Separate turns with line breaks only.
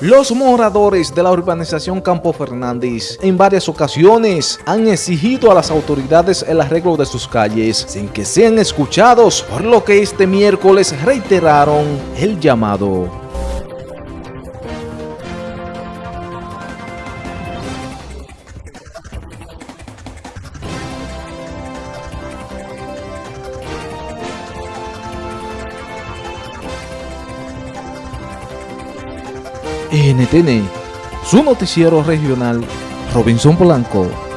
Los moradores de la urbanización Campo Fernández en varias ocasiones han exigido a las autoridades el arreglo de sus calles sin que sean escuchados, por lo que este miércoles reiteraron el llamado. NTN, su noticiero regional, Robinson Blanco.